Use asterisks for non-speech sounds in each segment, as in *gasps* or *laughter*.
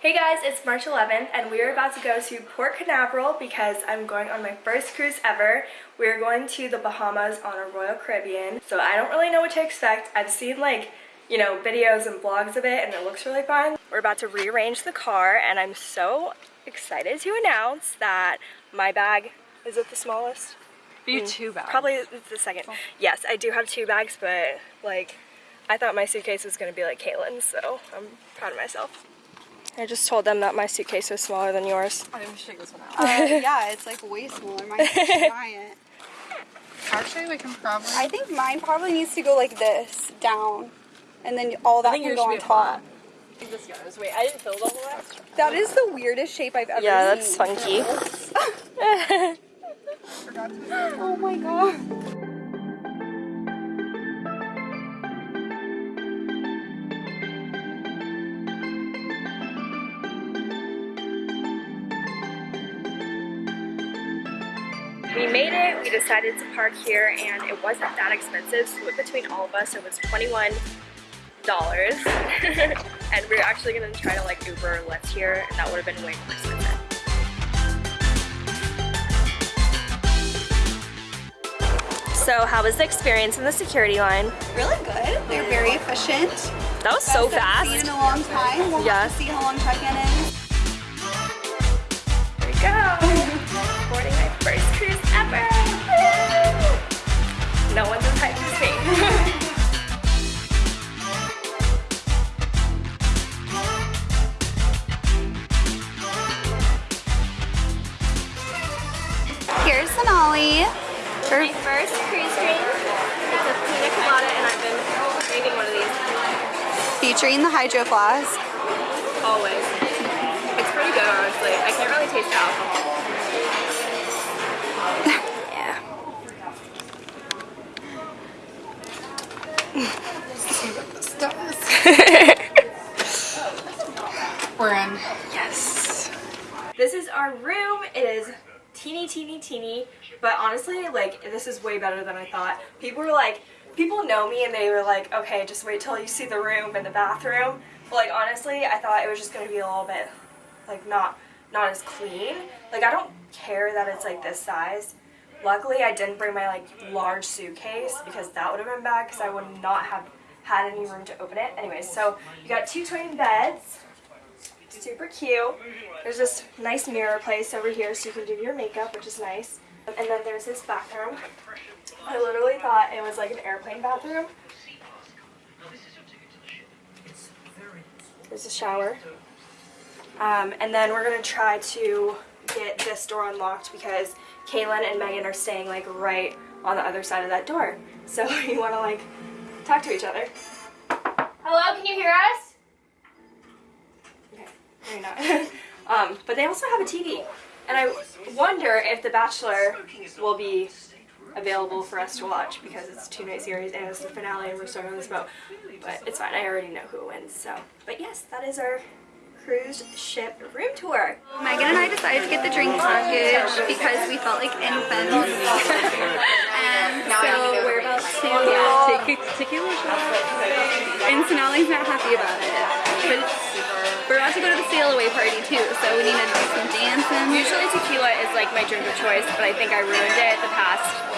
Hey guys, it's March 11th and we are about to go to Port Canaveral because I'm going on my first cruise ever. We're going to the Bahamas on a Royal Caribbean. So I don't really know what to expect. I've seen like, you know, videos and vlogs of it and it looks really fun. We're about to rearrange the car and I'm so excited to announce that my bag, is it the smallest? You mm, two bags. Probably it's the second. Oh. Yes, I do have two bags, but like, I thought my suitcase was gonna be like Caitlin's, so I'm proud of myself. I just told them that my suitcase was smaller than yours. I think we should take this one out. Uh, yeah, it's like way smaller. Mine's *laughs* giant. Actually, we can probably. I think mine probably needs to go like this, down. And then all that think can yours go should on be top. flat. I think this goes. Wait, I didn't fill it all the way. That is the weirdest shape I've ever Yeah, that's seen. funky. *laughs* *laughs* Forgot to. Oh my god. Made it, we decided to park here and it wasn't that expensive, split between all of us it was $21. *laughs* and we are actually gonna try to like Uber or Lyft here and that would have been way more expensive. So how was the experience in the security line? Really good. They're very efficient. That was so Best I've Seen in fast. a long time. We'll to see how long check-in is. Here's Sonali. My first cruise drink. It's a pina colada and I've been craving one of these Featuring the Hydro Flask. always. It's pretty good honestly. I can't really taste the alcohol. yeah. *laughs* We're in. Yes. This is our room. It is teeny, teeny, teeny. But honestly, like, this is way better than I thought. People were like, people know me and they were like, okay, just wait till you see the room and the bathroom. But like, honestly, I thought it was just gonna be a little bit, like, not, not as clean. Like, I don't care that it's like this size. Luckily, I didn't bring my like large suitcase because that would have been bad because I would not have had any room to open it. Anyways, so you got two twin beds super cute. There's this nice mirror place over here so you can do your makeup, which is nice. And then there's this bathroom. I literally thought it was like an airplane bathroom. There's a shower. Um, and then we're gonna try to get this door unlocked because Kaylin and Megan are staying like right on the other side of that door. So *laughs* you wanna like talk to each other. Hello, can you hear us? Maybe not. *laughs* um, but they also have a TV. And I wonder if The Bachelor will be available for us to watch because it's a two-night series and it's the finale and we're starting on this boat. But it's fine, I already know who wins, so. But yes, that is our cruise ship room tour. Megan and I get the drink package because we felt like infants. *laughs* and so we're about to take a tequila shot. And Sonali's not happy about it. But we're about to go to the sail away party too, so we need to do some dancing. Usually tequila is like my drink of choice, but I think I ruined it the past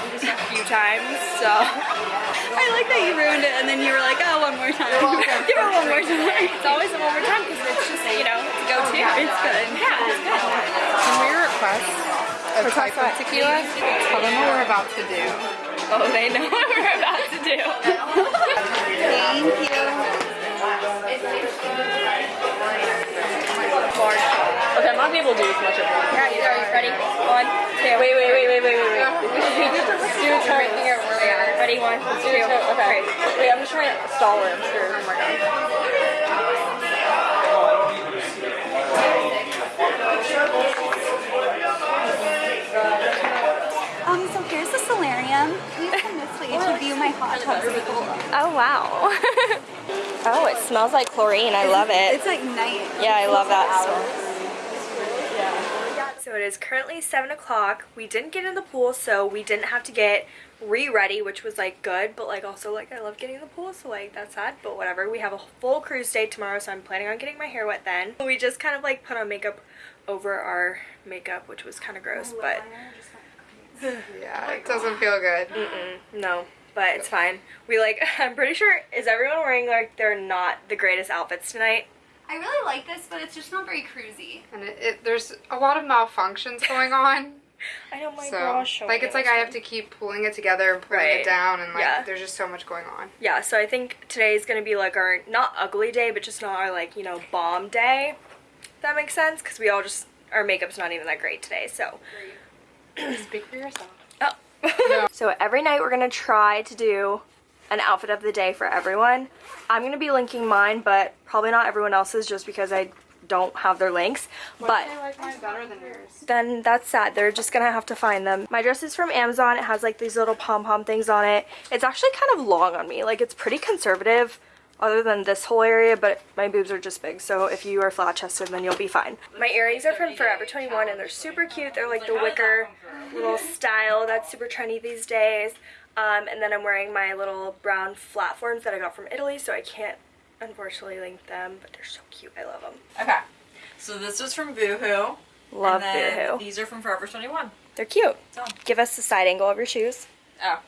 few times, so. I like that you ruined it and then you were like, oh, one more time. Give it *laughs* one more time. It's always a one more time because it's just, you know, it's. It's good. Yeah, it's good. Can we request a type of tequila? Tell them what we're about to do. Oh, they know *laughs* what we're about to do. Thank you. Okay, I'm not able to do as much of it. Alright, are you ready? One, two. Wait, wait, wait, wait, wait, wait, wait. *laughs* Do a turn *laughs* ready? One, two, Okay. Wait, I'm just trying to stall it. I'm sure. Oh my god. To view my hot tub. Oh, wow. *laughs* oh, it smells like chlorine. I love it. It's like night. Yeah, I love that smell. So So it is currently 7 o'clock. We didn't get in the pool, so we didn't have to get re-ready, which was like good, but like also like I love getting in the pool, so like that's sad, but whatever. We have a full cruise day tomorrow, so I'm planning on getting my hair wet then. We just kind of like put on makeup over our makeup, which was kind of gross, but Yeah, oh it doesn't feel good. mm-mm, no. But it's fine. We like, *laughs* I'm pretty sure, is everyone wearing like they're not the greatest outfits tonight? I really like this, but it's just not very cruisy. And it, it, there's a lot of malfunctions going on. *laughs* I know my so, gosh. like, it's like I have to keep pulling it together and pulling Right. it down, and like, Yeah. there's just so much going on. Yeah, so I think today is gonna be like our not ugly day, but just not our like you know bomb day. If that makes sense, because we all just our makeup's not even that great today. So, Speak for yourself. oh. *laughs* so every night we're gonna try to do an outfit of the day for everyone. I'm gonna be linking mine, but probably not everyone else's, just because I don't have their links. But like than yours. then that's sad. They're just gonna have to find them. My dress is from Amazon. It has like these little pom-pom things on it. It's actually kind of long on me. Like it's pretty conservative other than this whole area, but my boobs are just big. So if you are flat chested, then you'll be fine. My earrings are from Forever 21 and they're super cute. They're like the wicker little style that's super trendy these days. Um, and then I'm wearing my little brown platforms that I got from Italy, so I can't unfortunately link them, but they're so cute. I love them. Okay. So this was from Boohoo. Love and then Boohoo. These are from Forever 21. They're cute. So, Give us the side angle of your shoes. oh.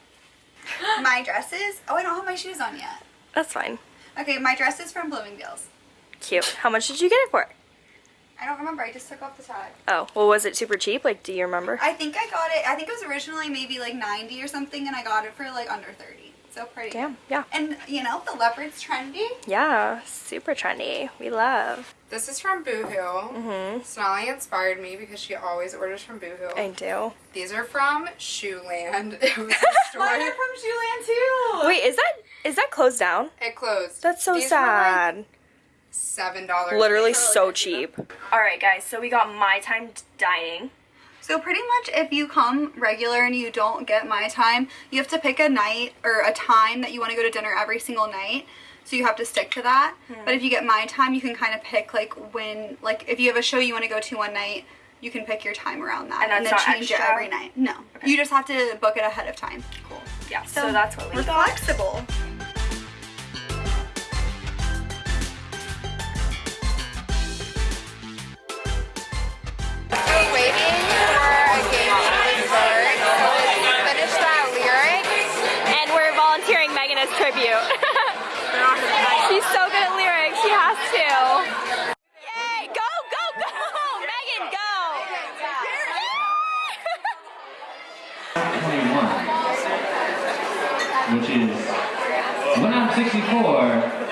*gasps* My dresses. Oh, I don't have my shoes on yet. That's fine. Okay, my dress is from Bloomingdale's. Cute. How much did you get it for? I don't remember. I just took off the tag. Oh, well, was it super cheap? Like, do you remember? I think I got it. I think it was originally maybe like 90 or something, and I got it for like under 30. So pretty. Damn, yeah. And you know the leopard's trendy. Yeah, super trendy. We love. This is from Boohoo. Mm-hmm. Sonali inspired me because she always orders from Boohoo. I do. These are from Shoeland. *laughs* It was a *laughs* store. Mine are from Shoeland too. Wait, is that is that closed down? it closed. That's so These were, like, sad. Seven dollars. Literally so cheap. All right, guys. So we got my time dining. So pretty much if you come regular and you don't get my time, you have to pick a night or a time that you want to go to dinner every single night. So you have to stick to that. Hmm. But if you get my time, you can kind of pick like when like if you have a show you want to go to one night, you can pick your time around that And then not change extra? it every night. No. You just have to book it ahead of time. Cool. Yeah. So, that's what we We're got. flexible. Tribute. *laughs* She's so good at lyrics. She has to. Yay! Go, go, go! *laughs* Megan, go! 21, which is when I'm 64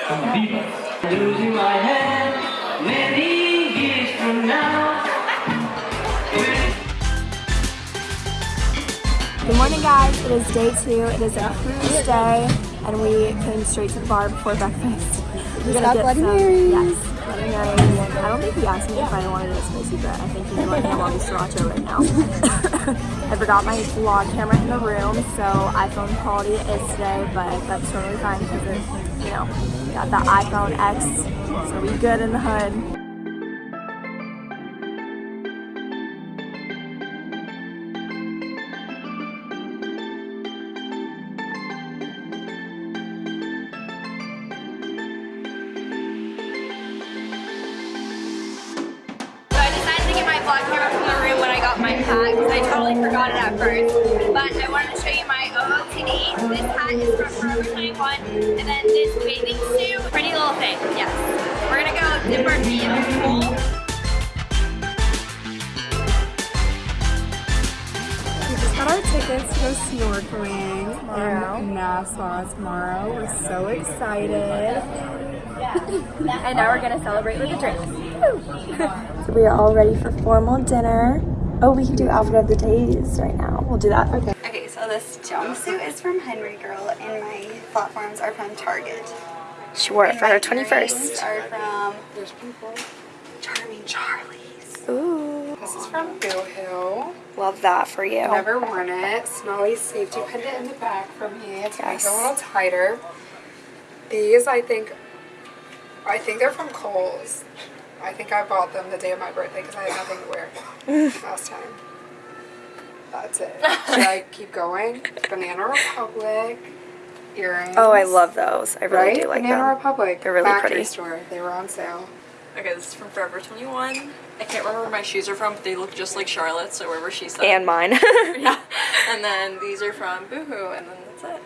from Viva. Losing my head many years from now. Good morning, guys. It is day two. It is a cruise day, and we came straight to the bar before breakfast. *laughs* We're gonna get Bloody some, Marys. Yes, Bloody Marys. I don't think he asked me if I wanted a spicy, but I think he's on the sriracha right now. *laughs* I forgot my vlog camera in the room, so iPhone quality is today, but that's totally fine because you know, got the iPhone X, so we good in the hood. I it at first. But I wanted to show you my OOTD. This hat is from Forever 21 and then this bathing suit. Pretty little thing, yes. We're gonna go dip our feet in the pool. We just got our tickets to go snorkeling in Nassau tomorrow. We're so excited. *laughs* And now we're gonna celebrate with a drink. *laughs* so we are all ready for formal dinner. Oh, we can do outfit of the days right now. We'll do that. Okay. Okay, so this jumpsuit is from Henry Girl and my platforms are from Target. She wore it for her earrings 21st. are from Charming Charlie's. Ooh, This is from Boohoo. love that for you. Never worn it. Sonali's safety pendant in the back for me to make Yes. it a little tighter. These, I think, I think they're from Kohl's. I think I bought them the day of my birthday because I had nothing to wear *laughs* last time. That's it. Should I *laughs* keep going? Banana Republic earrings. Oh, I love those. I really right? do like Banana them. Banana Republic. They're really factory pretty. store. They were on sale. Okay, this is from Forever 21. I can't remember where my shoes are from, but they look just like Charlotte's, so wherever she's said. And mine. *laughs* yeah. And then these are from Boohoo, and then that's it.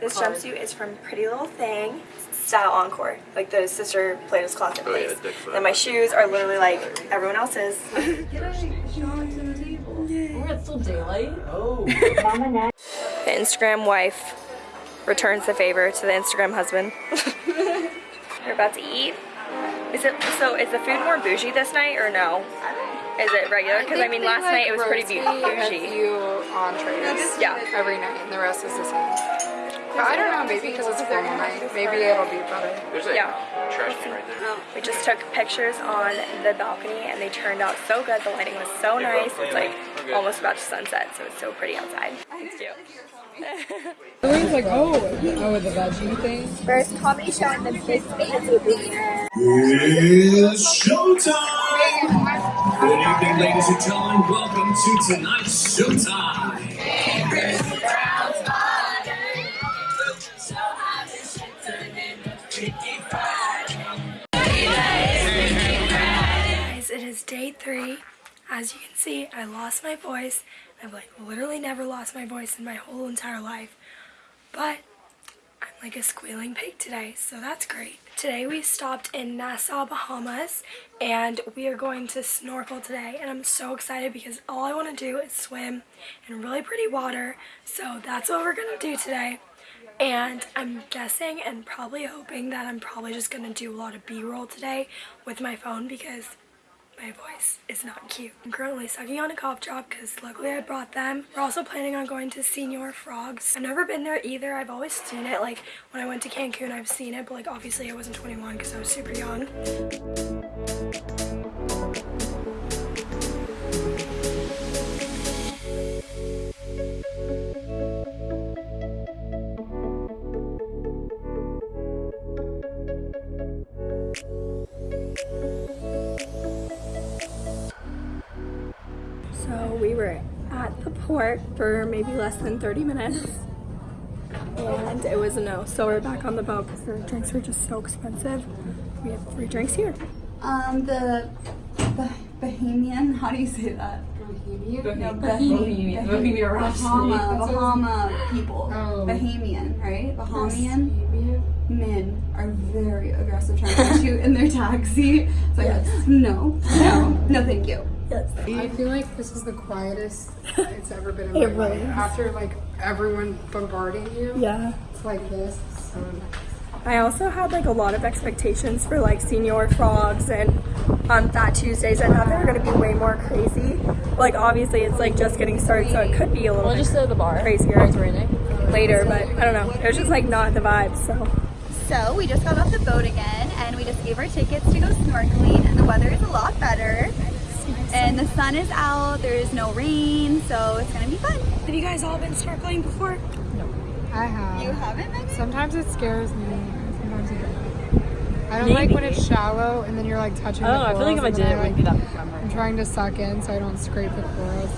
This jumpsuit is from Pretty Little Thing, Style Encore, like the sister Plato's Closet Oh, yeah, place. Dick and my shoes are literally like everyone else's. *laughs* It's still daylight. The Instagram wife returns the favor to the Instagram husband. *laughs* We're about to eat. Is it so? Is the food more bougie this night or no? Is it regular? Because I, think mean, last night it was pretty bou- rotate a bougie. few entrees. Yeah. Every night, and the rest is the same. But I don't know, maybe because it's formal night, maybe it'll be better. There's a Yeah. trash can right there. Oh. We just took pictures on the balcony and they turned out so good. The lighting was so nice. It's like almost about to sunset, so it's so pretty outside. It's cute. Everyone's like, oh, oh, with the veggie thing. First comedy show in the big fancy theater. It's showtime! Good evening, ladies and gentlemen. Welcome to tonight's showtime. Three. As you can see, I lost my voice. I've like literally never lost my voice in my whole entire life. But I'm like a squealing pig today, so that's great. Today we stopped in Nassau, Bahamas, and we are going to snorkel today. And I'm so excited because all I want to do is swim in really pretty water. So that's what we're gonna do today. And I'm guessing and probably hoping that I'm probably just gonna do a lot of B-roll today with my phone because my voice is not cute. I'm currently sucking on a cough drop because luckily I brought them. We're also planning on going to Señor Frogs. I've never been there either. I've always seen it. Like when I went to Cancun, I've seen it, but like obviously I wasn't 21 because I was super young. Port for maybe less than 30 minutes. And it was a no. So we're back on the boat because the drinks were just so expensive. We have three drinks here. Um, the, the Bahamian, how do you say that? Bohemian? No, Bahamian. Bohemian Bahama, Bahama people. Oh. Bahamian, right? Bahamian men are very aggressive trying to shoot in their taxi. It's like, no, no, no, thank you. I feel like this is the quietest *laughs* it's ever been in my life. After like everyone bombarding you, Yeah. it's like this. So nice. I also had like a lot of expectations for like Señor Frogs and um, Fat Tuesdays. I thought they were gonna be way more crazy. Like obviously it's like just getting started, so it could be a little We'll bit just go to the bar. crazier later, but I don't know. It was just like not the vibe. So So we just got off the boat again and we just gave our tickets to go snorkeling and the weather is a lot better. And the sun is out, there is no rain, so it's gonna be fun. have you guys all been snorkeling before? No. I have. You haven't, Megan? Sometimes it scares me. Sometimes it doesn't. I don't like when it's shallow and then you're like touching I don't know, the I feel like if I corals did it, and it then wouldn't be I, that like, memorable. I'm trying to suck in so I don't scrape the corals.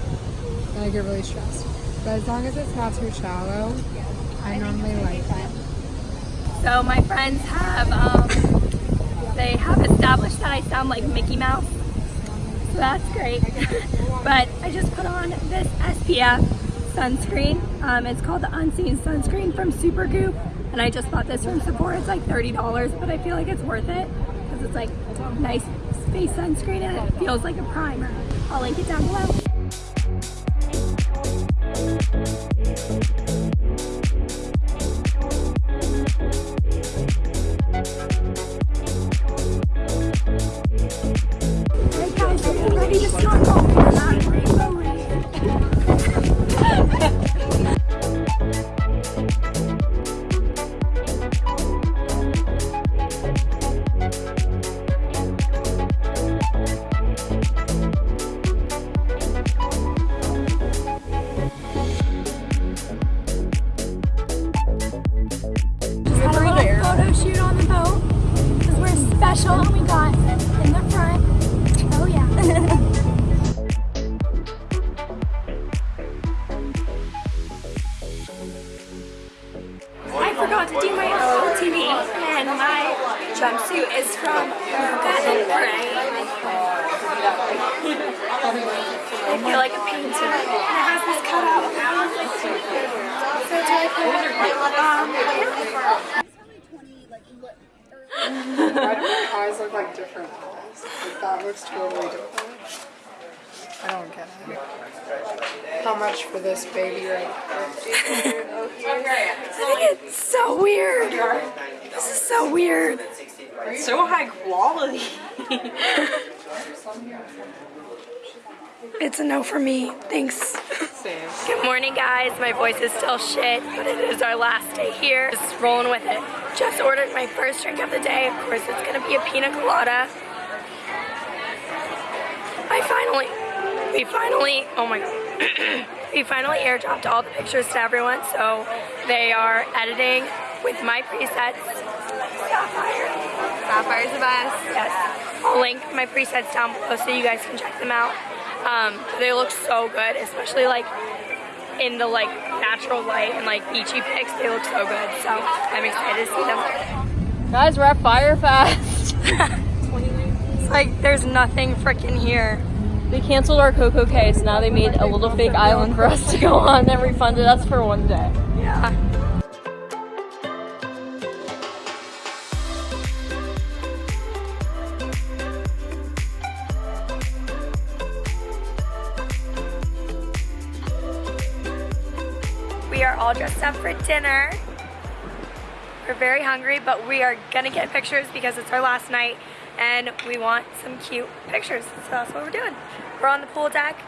Then I get really stressed. But as long as it's not too shallow, I normally like it. So my friends have um, they have established that I sound like Mickey Mouse. So *laughs* that's great. but I just put on this SPF sunscreen. Um, it's called the Unseen Sunscreen from Supergoop. And I just bought this from Sephora. It's like $30, but I feel like it's worth it because it's like nice face sunscreen and it feels like a primer. I'll link it down below. How much for this baby right *laughs* It's so weird. This is so weird. So high quality. It's a no for me. Thanks. Same. Good morning, guys. My voice is still shit, but it is our last day here. Just rolling with it. Just ordered my first drink of the day. Of course, it's gonna be a pina colada. I finally, we finally, oh my god. We finally airdropped all the pictures to everyone, so they are editing with my presets. Sapphire. Sapphire's the best. Yes. I'll link my presets down below so you guys can check them out. Um, they look so good, especially like in the like natural light and like beachy pics. They look so good. So I'm excited to see them. Guys, we're at Firefest. *laughs* *laughs* It's like there's nothing freaking here. They canceled our CocoCays. Now they made a little fake island for us to go on and refunded us for one day. Yeah. We are all dressed up for dinner. We're very hungry, but we are gonna get pictures because it's our last night and we want some cute pictures. So that's what we're doing. We're on the pool deck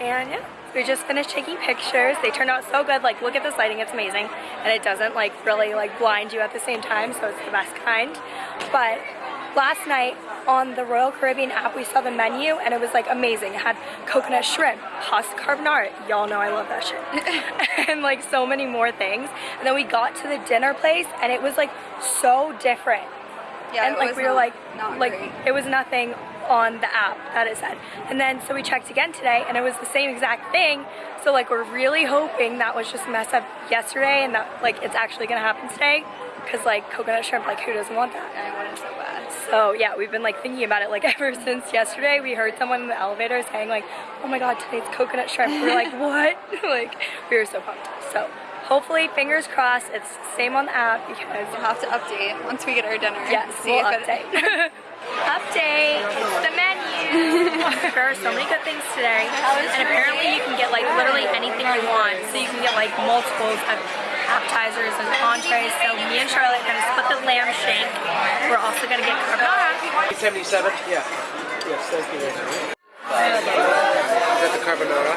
and yeah, we just finished taking pictures. They turned out so good. Like look at this lighting, it's amazing. And it doesn't like really like blind you at the same time, so it's the best kind. But last night on the Royal Caribbean app, we saw the menu and it was like amazing. It had coconut shrimp, pasta carbonara. Y'all know I love that shit. *laughs* and like so many more things. And then we got to the dinner place and it was like so different. Yeah, and like we were not- like, not like great. it was nothing on the app that it said. And then so we checked again today and it was the same exact thing. So like we're really hoping that was just a mess up yesterday and that like it's actually gonna happen today. Cause like coconut shrimp, like who doesn't want that? I want it so bad. So yeah, we've been like thinking about it like *laughs* ever since yesterday. We heard someone in the elevator saying like, oh my god, today's coconut shrimp. We are like, *laughs* what? *laughs* like we were so pumped. So hopefully, fingers crossed, it's the same on the app because We'll have to update once we get our dinner. Yes, See we'll if it- update. *laughs* update. It's the menu. *laughs* there are so many good things today, and apparently you can get like literally anything you want. So you can get like multiples of appetizers and entrees. So me and Charlotte are gonna split the lamb shank. We're also gonna get carbonara. 77? Yeah. Yes, thank you. Is that the carbonara?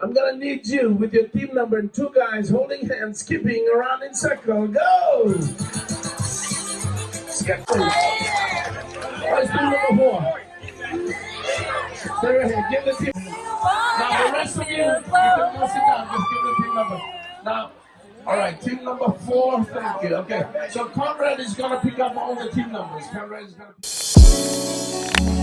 I'm gonna need you with your team number and two guys holding hands, skipping around in circle. Go! Skip. Where's team number four? Stay right here. Give the team. Now the rest of you, you can go sit down. Just give the team number. Now, all right, number four. Thank you. Okay, so Conrad is gonna pick up all the team numbers. Conrad is gonna.